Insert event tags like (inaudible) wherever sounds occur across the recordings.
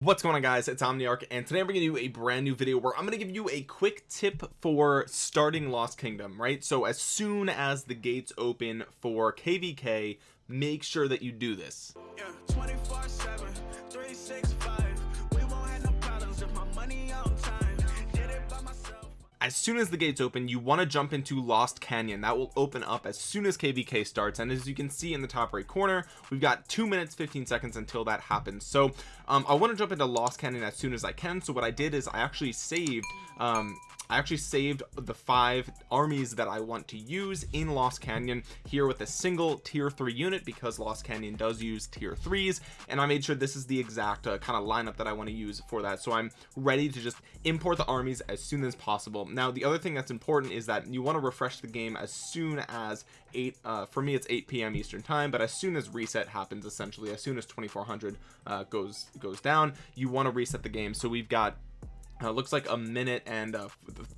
what's going on guys? It's omniarch and today i'm bringing you a brand new video where i'm going to give you a quick tip for starting lost kingdom right? So as soon as the gates open for kvk make sure that you do this. Yeah, as soon as the gates open you want to jump into lost canyon. That will open up as soon as kvk starts and as you can see in the top right corner we've got two minutes 15 seconds until that happens. So um, i want to jump into lost canyon as soon as i can. So what i did is i actually saved um, I actually saved the five armies that I want to use in Lost Canyon here with a single tier 3 unit because Lost Canyon does use tier 3s and I made sure this is the exact uh, kind of lineup that I want to use for that. So I'm ready to just import the armies as soon as possible. Now the other thing that's important is that you want to refresh the game as soon as 8 uh, for me it's 8 p.m eastern time but as soon as reset happens essentially as soon as 2400 uh, goes goes down you want to reset the game. So we've got uh, looks like a minute and uh,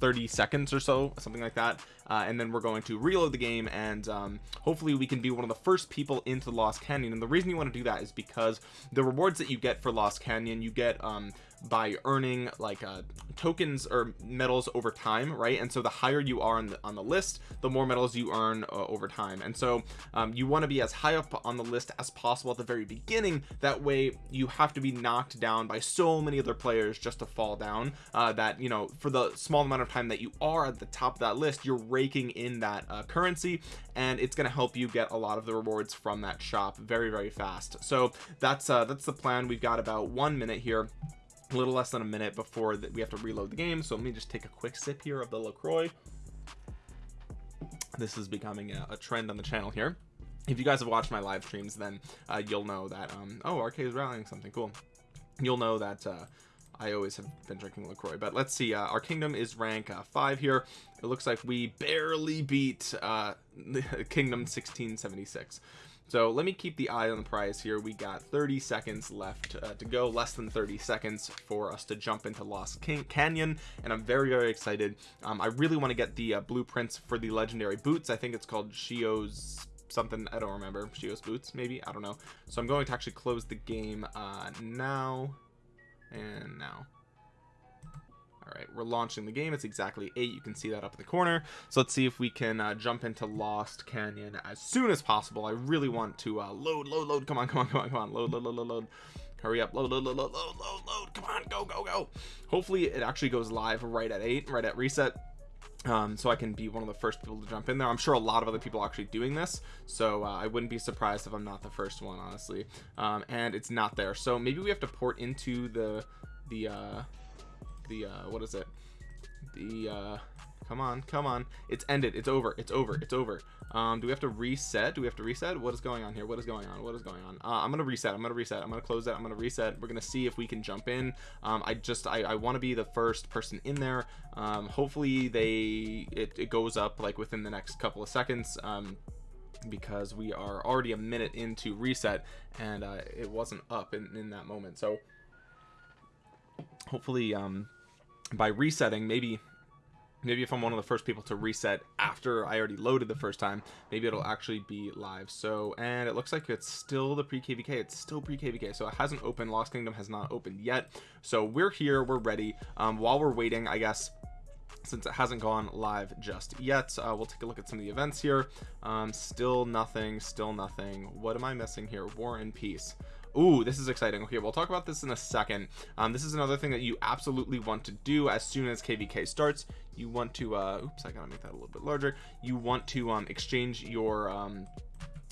30 seconds or so something like that. Uh, and then we're going to reload the game and um, hopefully we can be one of the first people into Lost Canyon. And the reason you want to do that is because the rewards that you get for Lost Canyon you get um, by earning like uh, tokens or medals over time right? And so the higher you are on the on the list the more medals you earn uh, over time. And so um, you want to be as high up on the list as possible at the very beginning. That way you have to be knocked down by so many other players just to fall down uh, that you know for the small amount of time that you are at the top of that list you're raking in that uh, currency and it's going to help you get a lot of the rewards from that shop very very fast. So that's uh that's the plan. We've got about one minute here a little less than a minute before that we have to reload the game so let me just take a quick sip here of the LaCroix. This is becoming a, a trend on the channel here. If you guys have watched my live streams then uh, you'll know that um oh RK is rallying something cool. You'll know that uh I always have been drinking LaCroix but let's see uh, our kingdom is rank uh, five here. It looks like we barely beat uh (laughs) kingdom 1676 so let me keep the eye on the prize here. We got 30 seconds left uh, to go less than 30 seconds for us to jump into lost King canyon and i'm very very excited. Um, i really want to get the uh, blueprints for the legendary boots. I think it's called shio's something i don't remember. Shio's boots maybe? I don't know. So i'm going to actually close the game uh, now and now we're launching the game. It's exactly eight. You can see that up in the corner. So let's see if we can uh, jump into lost canyon as soon as possible. I really want to uh, load load load. Come on come on come on come on. Load load load load load. Hurry up. Load load load load load load load. Come on go go go. Hopefully it actually goes live right at eight right at reset. Um, so I can be one of the first people to jump in there. I'm sure a lot of other people are actually doing this. So uh, I wouldn't be surprised if I'm not the first one honestly. Um, and it's not there. So maybe we have to port into the the uh the uh what is it? The uh come on come on. It's ended. It's over. It's over. It's over. Um do we have to reset? Do we have to reset? What is going on here? What is going on? What is going on? Uh, i'm gonna reset. I'm gonna reset. I'm gonna close that. I'm gonna reset. We're gonna see if we can jump in. Um i just i, I want to be the first person in there. Um hopefully they it, it goes up like within the next couple of seconds um because we are already a minute into reset and uh, it wasn't up in, in that moment. So hopefully um by resetting maybe maybe if I'm one of the first people to reset after I already loaded the first time maybe it'll actually be live. So and it looks like it's still the pre-kvk it's still pre-kvk so it hasn't opened. Lost kingdom has not opened yet. So we're here we're ready. Um, while we're waiting I guess since it hasn't gone live just yet uh, we'll take a look at some of the events here. Um, still nothing still nothing. What am I missing here? War and peace Ooh, this is exciting. Okay, we'll talk about this in a second. Um, this is another thing that you absolutely want to do as soon as KVK starts. You want to, uh, oops, I gotta make that a little bit larger. You want to um, exchange your, um,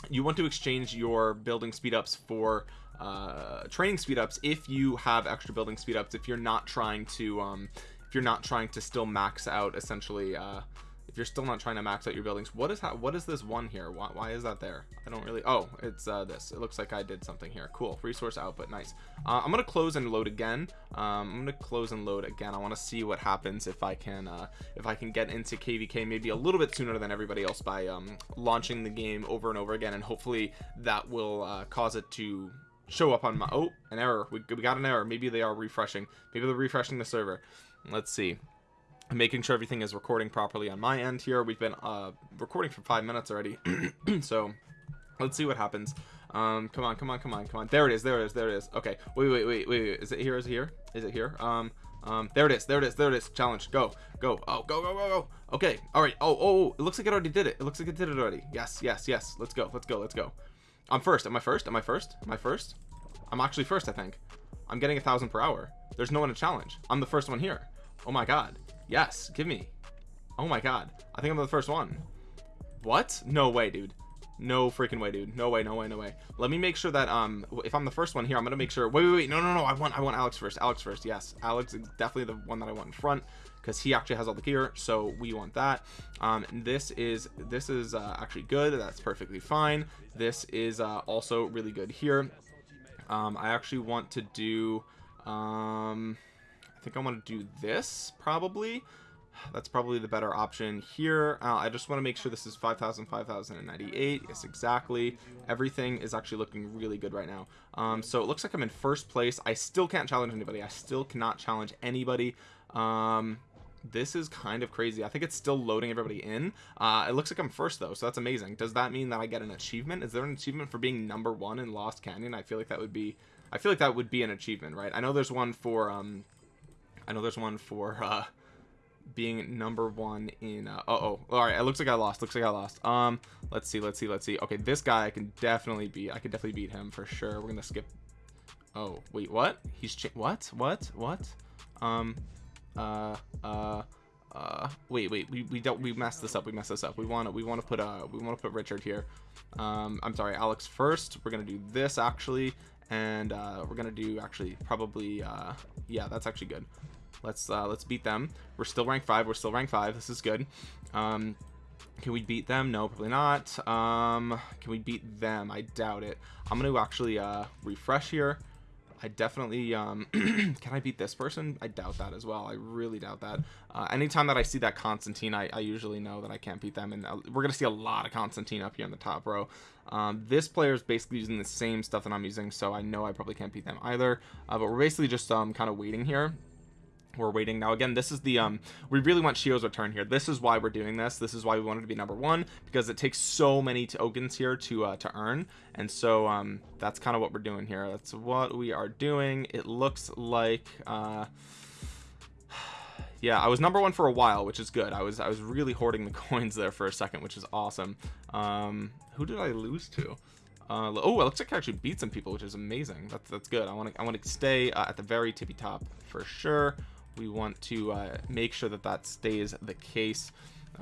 you want to exchange your building speed ups for uh, training speed ups if you have extra building speed ups. If you're not trying to, um, if you're not trying to still max out essentially, uh, if you're still not trying to max out your buildings what is what is this one here? Why, why is that there? I don't really oh it's uh, this. It looks like I did something here. Cool. Resource output. Nice. Uh, I'm gonna close and load again. Um, I'm gonna close and load again. I want to see what happens if I can uh, if I can get into KVK maybe a little bit sooner than everybody else by um, launching the game over and over again and hopefully that will uh, cause it to show up on my oh an error. We, we got an error. Maybe they are refreshing. Maybe they're refreshing the server. Let's see making sure everything is recording properly on my end here. We've been uh recording for five minutes already. (clears throat) So let's see what happens. Um come on come on come on come on. There it is there it is there it is. Okay wait wait wait wait, wait. is it here is it here? Is it here? Um um there it is there it is there it is. Challenge go go. Oh go go go go. Okay all right. Oh oh, oh. it looks like it already did it. It looks like it did it already. Yes yes yes. Let's go let's go let's go. I'm first am i first? Am i first? Am i first? I'm actually first i think. I'm getting a thousand per hour. There's no one to challenge. I'm the first one here. Oh my god yes give me. Oh my god. I think i'm the first one. What? No way dude. No freaking way dude. No way no way no way. Let me make sure that um if i'm the first one here i'm gonna make sure wait wait wait. No no no. I want i want alex first. Alex first. Yes. Alex is definitely the one that i want in front because he actually has all the gear so we want that. Um this is this is uh, actually good. That's perfectly fine. This is uh, also really good here. Um i actually want to do um i think i want to do this probably. That's probably the better option here. Uh, I just want to make sure this is 5,000 5,098 yes exactly everything is actually looking really good right now. Um, so it looks like I'm in first place. I still can't challenge anybody. I still cannot challenge anybody. Um, this is kind of crazy. I think it's still loading everybody in. Uh, it looks like I'm first though so that's amazing. Does that mean that I get an achievement? Is there an achievement for being number one in Lost Canyon? I feel like that would be I feel like that would be an achievement right? I know there's one for um I know there's one for uh being number one in uh, oh all right it looks like i lost looks like i lost. Um let's see let's see let's see. Okay this guy i can definitely beat i can definitely beat him for sure. We're gonna skip oh wait what? He's what? What? What? Um uh uh uh wait wait we, we don't we messed this up we messed this up. We want to we want to put uh we want to put richard here. Um i'm sorry alex first. We're gonna do this actually. And uh we're gonna do actually probably uh yeah that's actually good let's uh let's beat them. We're still rank five. We're still rank five. This is good. Um can we beat them? No probably not. Um can we beat them? I doubt it. I'm gonna actually uh refresh here. I definitely um (clears throat) can I beat this person? I doubt that as well. I really doubt that. Uh, anytime that I see that Constantine I, I usually know that I can't beat them. And uh, we're gonna see a lot of Constantine up here in the top row. Um, this player is basically using the same stuff that I'm using so I know I probably can't beat them either. Uh, but we're basically just um kind of waiting here we're waiting. Now again this is the um we really want Shio's return here. This is why we're doing this. This is why we wanted to be number one because it takes so many tokens here to uh to earn. And so um that's kind of what we're doing here. That's what we are doing. It looks like uh (sighs) yeah I was number one for a while which is good. I was I was really hoarding the (laughs) coins there for a second which is awesome. Um who did I lose to? Uh, oh, it looks like I actually beat some people, which is amazing. That's that's good. I want to I want to stay uh, at the very tippy top for sure we want to uh, make sure that that stays the case.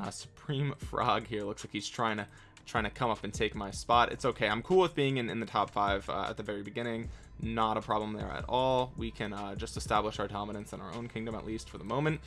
Uh, supreme (laughs) frog here looks like he's trying to trying to come up and take my spot. It's okay. I'm cool with being in, in the top five uh, at the very beginning. Not a problem there at all. We can uh, just establish our dominance in our own kingdom at least for the moment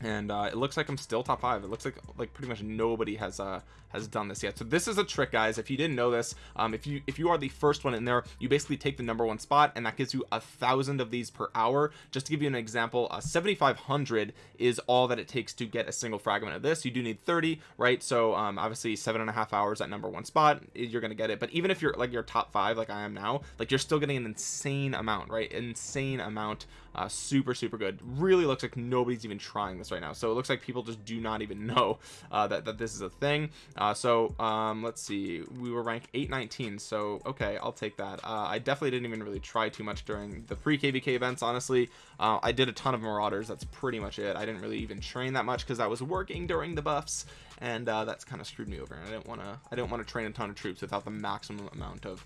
and uh, it looks like I'm still top five. It looks like like pretty much nobody has uh has done this yet. So this is a trick, guys. If you didn't know this, um, if you if you are the first one in there, you basically take the number one spot, and that gives you a thousand of these per hour. Just to give you an example, uh, 7,500 is all that it takes to get a single fragment of this. You do need 30, right? So um, obviously seven and a half hours at number one spot, you're gonna get it. But even if you're like your top five, like I am now, like you're still getting an insane amount, right? Insane amount. Uh, super super good. Really looks like nobody's even trying this right now. So it looks like people just do not even (laughs) know uh, that, that this is a thing. Uh, so um, let's see. We were ranked 819 so okay I'll take that. Uh, I definitely didn't even really try too much during the pre kvk events honestly. Uh, I did a ton of marauders that's pretty much it. I didn't really even train that much because I was working during the buffs and uh, that's kind of screwed me over and I didn't want to I didn't want to train a ton of troops without the maximum amount of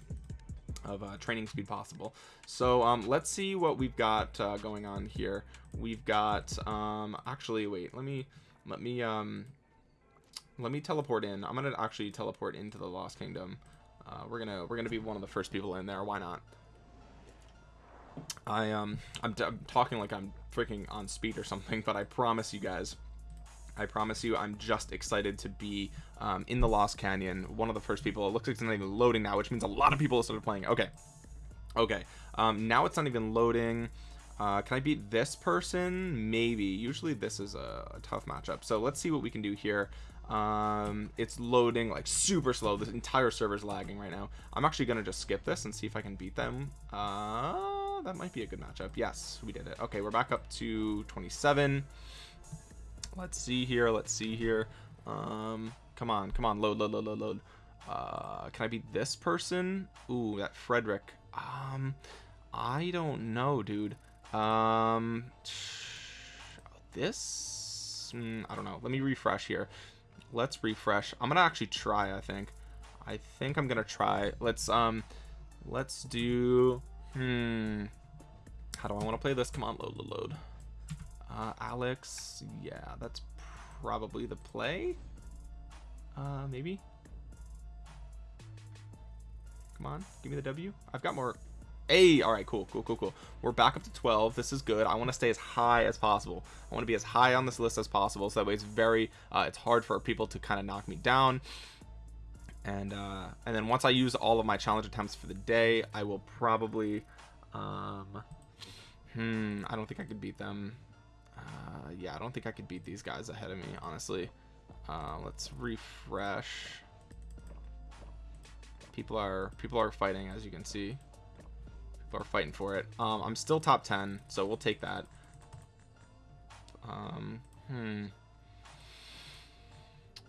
of uh, training speed possible. So um, let's see what we've got uh, going on here. We've got um, actually wait let me let me um, let me teleport in. I'm gonna actually teleport into the Lost Kingdom. Uh, we're gonna we're gonna be one of the first people in there. Why not? I um I'm, I'm talking like I'm freaking on speed or something but I promise you guys I promise you I'm just excited to be um, in the Lost Canyon one of the first people it looks like it's not even loading now which means a lot of people started playing. Okay. Okay. Um, now it's not even loading. Uh, can I beat this person? Maybe. Usually this is a, a tough matchup. So let's see what we can do here. Um it's loading like super slow. This entire server is lagging right now. I'm actually gonna just skip this and see if i can beat them. Uh that might be a good matchup. Yes we did it. Okay we're back up to 27 let's see here let's see here. Um come on come on load load load load load. Uh can i be this person? Ooh, that frederick. Um i don't know dude. Um this mm, i don't know. Let me refresh here. Let's refresh. I'm gonna actually try i think. I think i'm gonna try. Let's um let's do hmm. How do i want to play this? Come on load load load uh alex yeah that's probably the play. Uh maybe. Come on give me the w. I've got more. A all right cool cool cool cool. We're back up to 12 this is good. I want to stay as high as possible. I want to be as high on this list as possible so that way it's very uh, it's hard for people to kind of knock me down. And uh and then once i use all of my challenge attempts for the day i will probably um hmm i don't think i could beat them uh yeah i don't think i could beat these guys ahead of me honestly. Uh let's refresh. People are people are fighting as you can see. People are fighting for it. Um i'm still top 10 so we'll take that. Um hmm.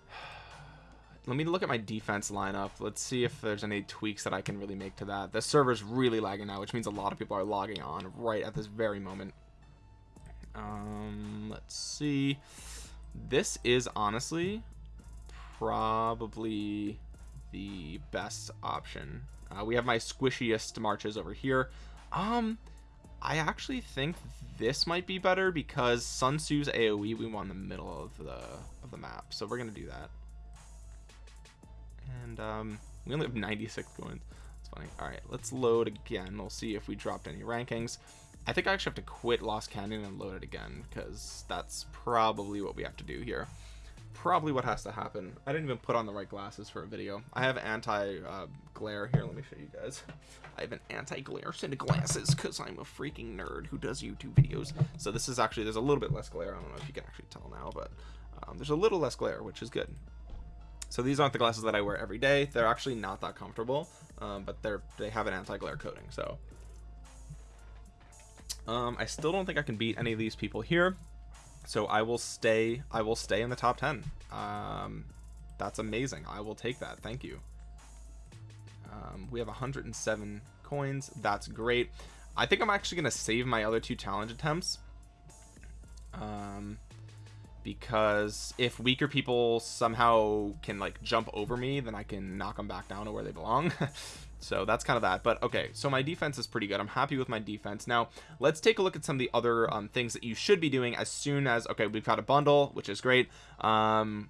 (sighs) Let me look at my defense lineup. Let's see if there's any tweaks that i can really make to that. The server's really lagging now which means a lot of people are logging on right at this very moment um let's see. This is honestly probably the best option. Uh, we have my squishiest marches over here. Um i actually think this might be better because sun tzu's aoe we want in the middle of the of the map. So we're gonna do that. And um we only have 96 coins it's funny. All right let's load again. We'll see if we dropped any rankings i think i actually have to quit lost canyon and load it again because that's probably what we have to do here. Probably what has to happen. I didn't even put on the right glasses for a video. I have anti uh, glare. Here let me show you guys. I have an anti glare set of glasses because i'm a freaking nerd who does youtube videos. So this is actually there's a little bit less glare. I don't know if you can actually tell now but um, there's a little less glare which is good. So these aren't the glasses that I wear every day. They're actually not that comfortable um, but they're they have an anti-glare coating so um, I still don't think I can beat any of these people here so I will stay I will stay in the top 10 um, that's amazing. I will take that. Thank you. Um, we have 107 coins. That's great. I think I'm actually gonna save my other two challenge attempts. Um, because if weaker people somehow can like jump over me then I can knock them back down to where they belong. (laughs) So that's kind of that. But okay so my defense is pretty good. I'm happy with my defense. Now let's take a look at some of the other um, things that you should be doing as soon as okay we've got a bundle which is great. Um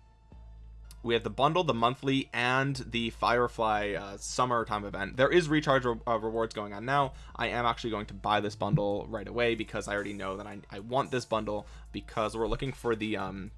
we have the bundle the monthly and the firefly uh, summertime event. There is recharge re uh, rewards going on now. I am actually going to buy this bundle right away because i already know that I, I want this bundle because we're looking for the um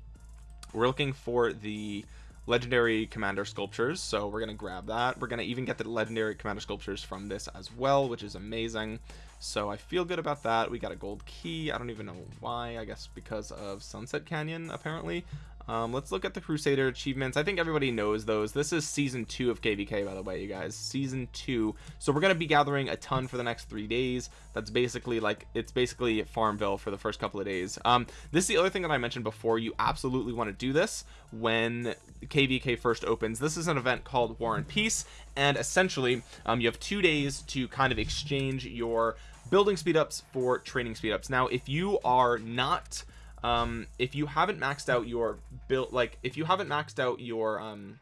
we're looking for the legendary commander sculptures. So we're gonna grab that. We're gonna even get the legendary commander sculptures from this as well which is amazing. So I feel good about that. We got a gold key. I don't even know why I guess because of Sunset Canyon apparently um, let's look at the Crusader achievements. I think everybody knows those. This is season two of KVK, by the way, you guys. Season two. So we're going to be gathering a ton for the next three days. That's basically like, it's basically Farmville for the first couple of days. Um, this is the other thing that I mentioned before. You absolutely want to do this when KVK first opens. This is an event called War and Peace. And essentially, um, you have two days to kind of exchange your building speed ups for training speed ups. Now, if you are not um if you haven't maxed out your build like if you haven't maxed out your um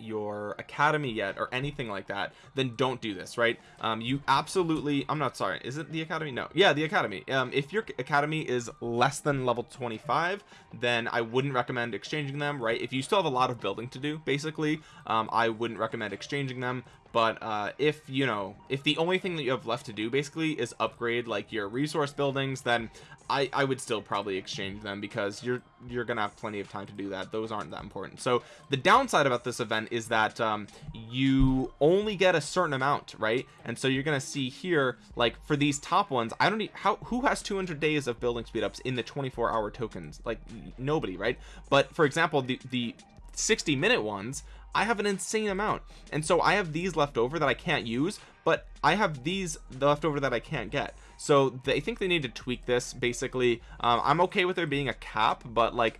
your academy yet or anything like that then don't do this right? Um you absolutely i'm not sorry is it the academy? No. Yeah the academy. Um if your academy is less than level 25 then i wouldn't recommend exchanging them right? If you still have a lot of building to do basically um i wouldn't recommend exchanging them but uh if you know if the only thing that you have left to do basically is upgrade like your resource buildings then I, I would still probably exchange them because you're you're gonna have plenty of time to do that. Those aren't that important. So the downside about this event is that um, you only get a certain amount right? And so you're gonna see here like for these top ones I don't need how who has 200 days of building speed ups in the 24 hour tokens? Like nobody right? But for example the the 60 minute ones I have an insane amount. And so I have these left over that I can't use but I have these left over that I can't get. So they think they need to tweak this basically. Um, I'm okay with there being a cap but like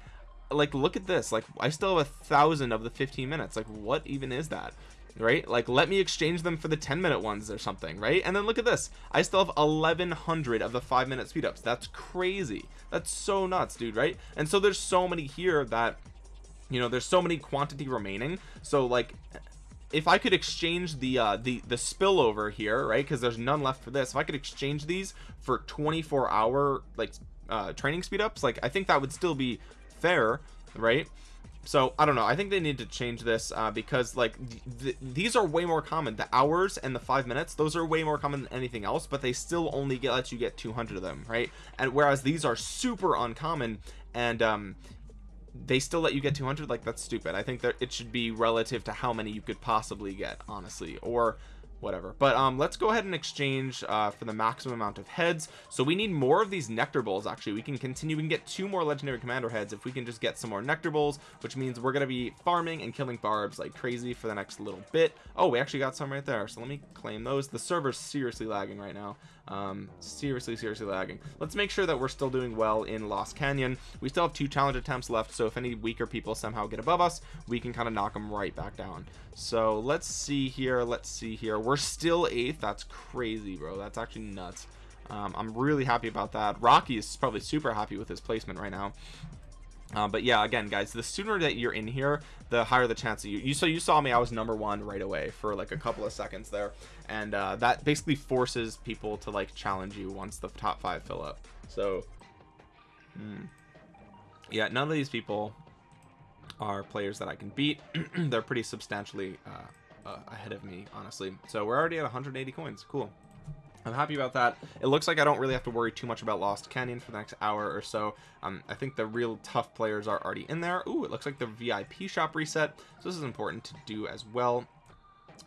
like look at this. Like i still have a thousand of the 15 minutes. Like what even is that? Right? Like let me exchange them for the 10 minute ones or something right? And then look at this. I still have 1100 of the five minute speed ups. That's crazy. That's so nuts dude right? And so there's so many here that you know there's so many quantity remaining. So like if I could exchange the uh the the spillover here right because there's none left for this if I could exchange these for 24 hour like uh training speed ups like I think that would still be fair right? So I don't know I think they need to change this uh, because like th th these are way more common. The hours and the five minutes those are way more common than anything else but they still only get let you get 200 of them right? And whereas these are super uncommon and um they still let you get 200 like that's stupid. I think that it should be relative to how many you could possibly get honestly. Or whatever. But um let's go ahead and exchange uh for the maximum amount of heads. So we need more of these nectar bowls actually. We can continue we can get two more legendary commander heads if we can just get some more nectar bowls which means we're gonna be farming and killing barbs like crazy for the next little bit. Oh we actually got some right there. So let me claim those. The server's seriously lagging right now. Um seriously seriously lagging. Let's make sure that we're still doing well in lost canyon. We still have two challenge attempts left so if any weaker people somehow get above us we can kind of knock them right back down. So let's see here let's see here we're still eighth. That's crazy bro. That's actually nuts. Um, i'm really happy about that. Rocky is probably super happy with his placement right now. Uh, but yeah again guys the sooner that you're in here the higher the chance that you, you so you saw me I was number one right away for like a couple of seconds there. And uh, that basically forces people to like challenge you once the top five fill up. So hmm. yeah none of these people are players that I can beat. (clears throat) They're pretty substantially uh, uh, ahead of me honestly so we're already at 180 coins cool I'm happy about that. It looks like I don't really have to worry too much about Lost Canyon for the next hour or so. Um, I think the real tough players are already in there. Ooh, it looks like the VIP shop reset. So this is important to do as well.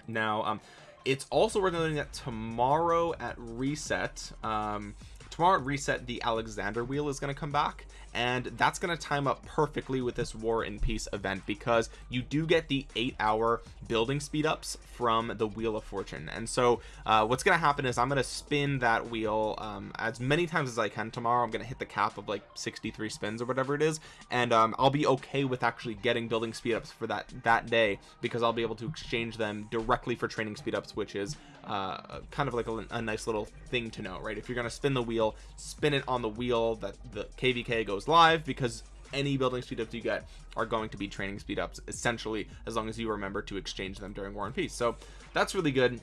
Now, um, it's also worth noting that tomorrow at reset, um, tomorrow at reset, the Alexander wheel is going to come back and that's going to time up perfectly with this war and peace event because you do get the eight hour building speed ups from the wheel of fortune. And so uh, what's going to happen is i'm going to spin that wheel um, as many times as i can. Tomorrow i'm going to hit the cap of like 63 spins or whatever it is and um, i'll be okay with actually getting building speed ups for that that day because i'll be able to exchange them directly for training speed ups which is uh, kind of like a, a nice little thing to know right? If you're going to spin the wheel spin it on the wheel that the kvk goes live because any building speed ups you get are going to be training speed ups essentially as long as you remember to exchange them during war and peace. So that's really good.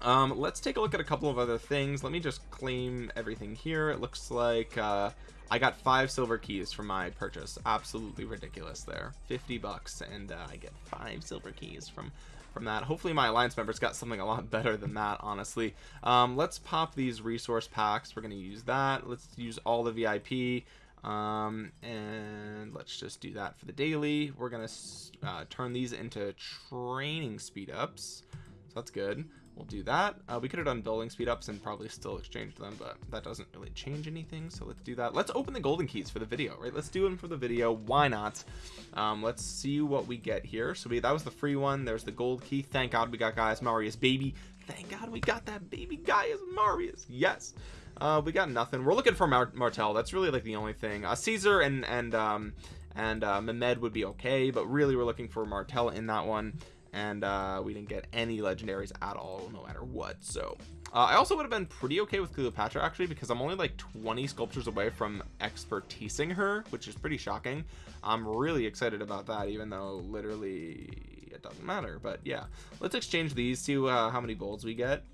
Um let's take a look at a couple of other things. Let me just claim everything here. It looks like uh I got five silver keys for my purchase. Absolutely ridiculous there. 50 bucks and uh, I get five silver keys from from that. Hopefully my alliance members got something a lot (laughs) better than that honestly. Um, let's pop these resource packs. We're going to use that. Let's use all the vip um, and let's just do that for the daily. We're gonna uh, turn these into training speed ups so that's good. We'll do that. Uh, we could have done building speed ups and probably still exchanged them but that doesn't really change anything so let's do that. Let's open the golden keys for the video right? Let's do them for the video. Why not? Um, let's see what we get here. So we that was the free one. There's the gold key. Thank god we got Gaius Marius baby. Thank god we got that baby Gaius Marius. Yes uh, we got nothing. We're looking for Mar Martel that's really like the only thing. Uh, Caesar and and um and uh, Mehmed would be okay but really we're looking for Martel in that one. And uh, we didn't get any legendaries at all no matter what so. Uh, I also would have been pretty okay with Cleopatra actually because I'm only like 20 sculptures away from expertising her which is pretty shocking. I'm really excited about that even though literally it doesn't matter but yeah. Let's exchange these see uh, how many golds we get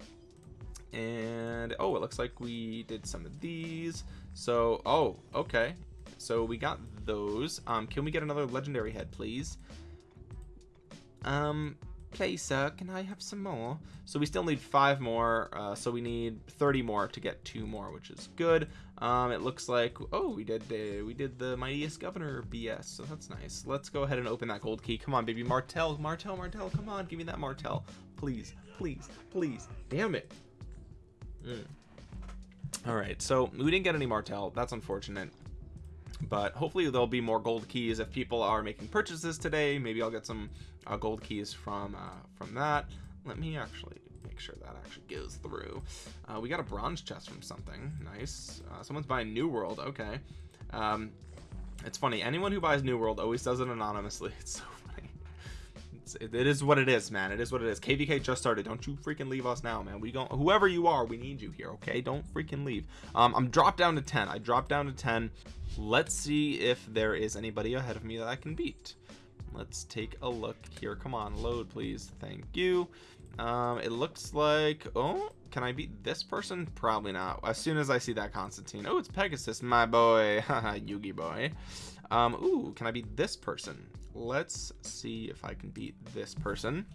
and oh it looks like we did some of these. So oh okay. So we got those. Um can we get another legendary head please? Um please sir. Can i have some more? So we still need five more. Uh, so we need 30 more to get two more which is good. Um it looks like oh we did the we did the mightiest governor bs so that's nice. Let's go ahead and open that gold key. Come on baby. Martel martel martel come on. Give me that martel please please please. Damn it mm. all right so we didn't get any martel that's unfortunate. But hopefully there'll be more gold keys if people are making purchases today. Maybe I'll get some uh, gold keys from uh, from that. Let me actually make sure that actually goes through. Uh, we got a bronze chest from something. Nice. Uh, someone's buying new world. Okay. Um, it's funny. Anyone who buys new world always does it anonymously. (laughs) It's so it's, it, it is what it is man. It is what it is. Kvk just started. Don't you freaking leave us now man. We don't whoever you are we need you here okay? Don't freaking leave. Um i'm dropped down to 10 i dropped down to 10 let's see if there is anybody ahead of me that i can beat. Let's take a look here. Come on load please. Thank you. Um it looks like oh can i beat this person? Probably not. As soon as i see that constantine. Oh it's pegasus my boy. (laughs) Yugi boy um ooh can i beat this person? Let's see if i can beat this person.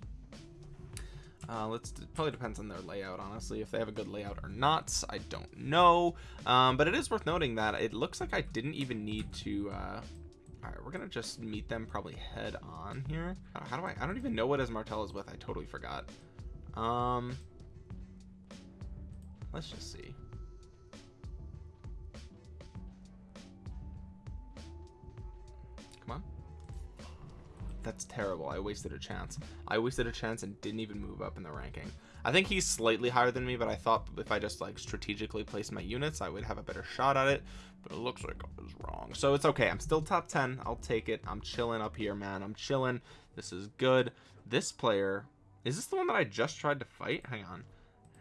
Uh, let's probably depends on their layout honestly if they have a good layout or not. I don't know. Um, but it is worth noting that it looks like I didn't even need to uh, all right we're gonna just meet them probably head on here. Uh, how do I I don't even know what his Martel is with. I totally forgot. Um let's just see that's terrible. I wasted a chance. I wasted a chance and didn't even move up in the ranking. I think he's slightly higher than me but I thought if I just like strategically placed my units I would have a better shot at it. But it looks like I was wrong. So it's okay. I'm still top 10 I'll take it. I'm chilling up here man. I'm chilling. This is good. This player is this the one that I just tried to fight? Hang on.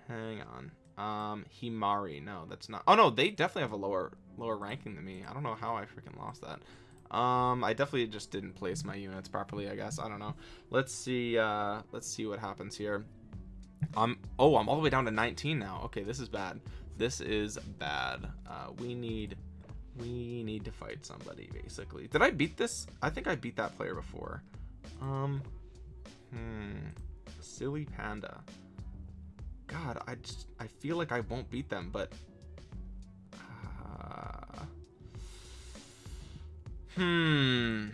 Hang on. Um himari. No that's not. Oh no. They definitely have a lower lower ranking than me. I don't know how i freaking lost that um i definitely just didn't place my units properly i guess. I don't know. Let's see uh let's see what happens here. I'm oh i'm all the way down to 19 now. Okay this is bad. This is bad. Uh we need we need to fight somebody basically. Did i beat this? I think i beat that player before. Um hmm silly panda. God, I just I feel like I won't beat them, but uh, hmm,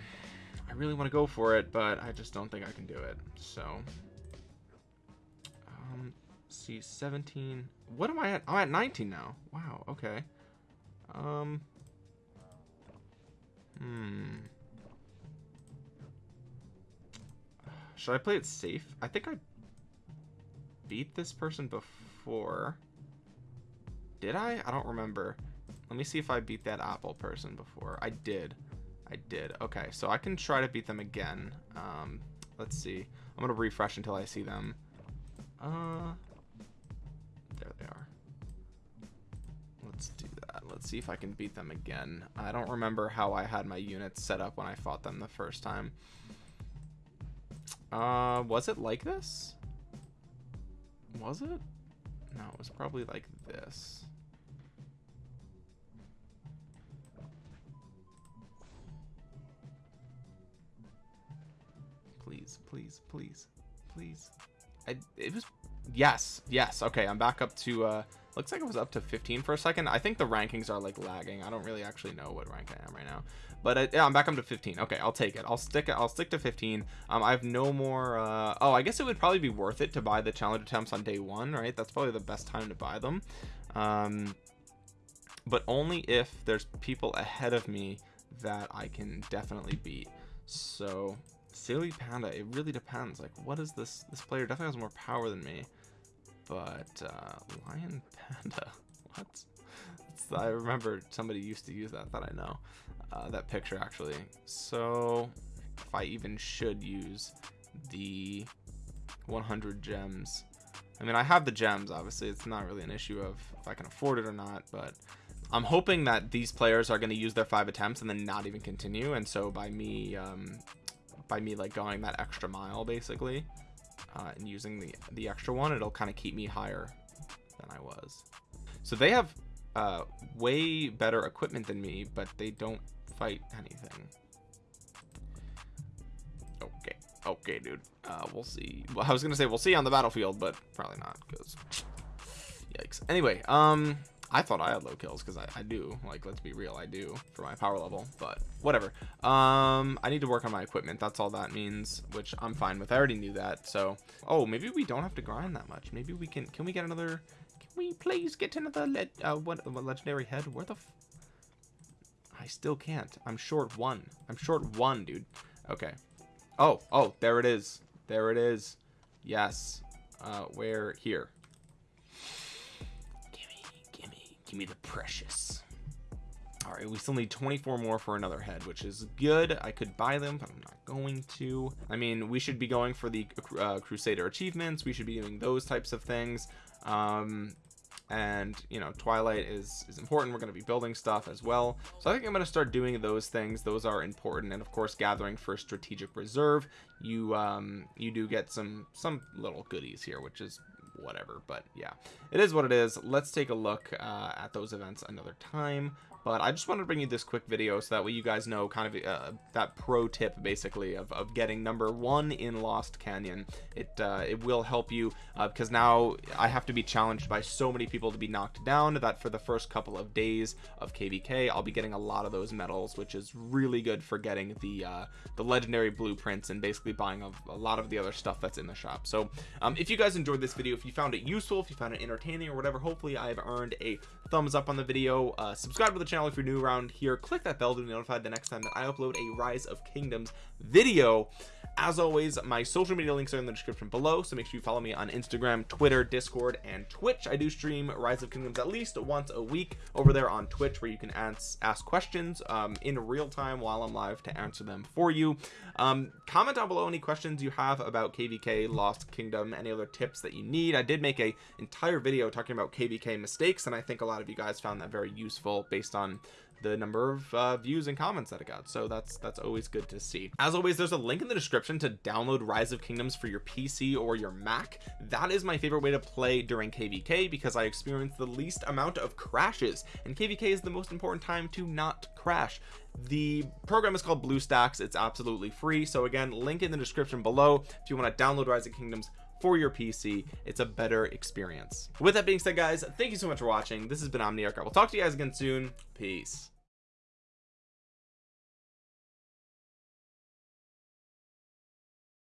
I really want to go for it, but I just don't think I can do it. So, um, see, 17. What am I at? I'm at 19 now. Wow. Okay. Um. Hmm. Should I play it safe? I think I beat this person before. Did I? I don't remember. Let me see if I beat that Apple person before. I did. I did. Okay, so I can try to beat them again. Um, let's see. I'm going to refresh until I see them. Uh, there they are. Let's do that. Let's see if I can beat them again. I don't remember how I had my units set up when I fought them the first time. Uh, was it like this? Was it? No, it was probably like this. Please, please, please. I, it was, yes, yes. Okay, I'm back up to, uh, looks like it was up to 15 for a second. I think the rankings are like lagging. I don't really actually know what rank I am right now but uh, yeah i'm back up to 15 okay i'll take it i'll stick it i'll stick to 15 um i have no more uh oh i guess it would probably be worth it to buy the challenge attempts on day one right that's probably the best time to buy them um but only if there's people ahead of me that i can definitely beat so silly panda it really depends. Like what is this this player definitely has more power than me. But uh lion (laughs) panda what? I remember somebody used to use that that I know uh, that picture actually. So if I even should use the 100 gems I mean I have the gems obviously. It's not really an issue of if I can afford it or not but I'm hoping that these players are going to use their five attempts and then not even continue. And so by me um, by me like going that extra mile basically uh, and using the the extra one it'll kind of keep me higher than I was so they have uh, way better equipment than me but they don't fight anything. Okay, okay, dude. Uh, we'll see. Well, I was gonna say we'll see on the battlefield, but probably not, because yikes. Anyway, um, I thought I had low kills because I, I do. Like, let's be real, I do for my power level, but whatever. Um, I need to work on my equipment. That's all that means, which I'm fine with. I already knew that. So, oh, maybe we don't have to grind that much. Maybe we can. Can we get another? Can we please get another le uh, what, what legendary head? Where the I still can't. I'm short one. I'm short one, dude. Okay. Oh, oh, there it is. There it is. Yes. Uh, where? Here. Gimme, gimme the precious. all right we still need 24 more for another head which is good. I could buy them but I'm not going to. I mean we should be going for the uh, Crusader achievements. We should be doing those types of things. Um and you know twilight is is important. We're going to be building stuff as well. So i think i'm going to start doing those things. Those are important. And of course gathering for strategic reserve you um you do get some some little goodies here which is whatever but yeah. It is what it is. Let's take a look uh, at those events another time but I just wanted to bring you this quick video so that way you guys know kind of uh, that pro tip basically of, of getting number one in Lost Canyon. It uh, it will help you uh, because now I have to be challenged by so many people to be knocked down that for the first couple of days of kvk I'll be getting a lot of those medals which is really good for getting the uh, the legendary blueprints and basically buying a, a, lot of the other stuff that's in the shop. So um, if you guys enjoyed this video if you found it useful if you found it entertaining or whatever hopefully I've earned a thumbs up on the video. Uh, subscribe to the channel if you're new around here click that bell to be notified the next time that I upload a rise of kingdoms video. As always my social media links are in the description below so make sure you follow me on Instagram Twitter Discord and Twitch. I do stream rise of kingdoms at least once a week over there on Twitch where you can ask, ask questions um, in real time while I'm live to answer them for you. Um, comment down below any questions you have about kvk lost kingdom any other tips that you need. I did make a entire video talking about kvk mistakes and I think a lot of you guys found that very useful based on the number of uh, views and comments that it got. So that's that's always good to see. As always there's a link in the description to download rise of kingdoms for your pc or your mac. That is my favorite way to play during kvk because i experience the least amount of crashes. And kvk is the most important time to not crash. The program is called bluestacks it's absolutely free. So again link in the description below. If you want to download rise of kingdoms for your PC it's a better experience. With that being said guys thank you so much for watching. This has been Omniarch. I will talk to you guys again soon. Peace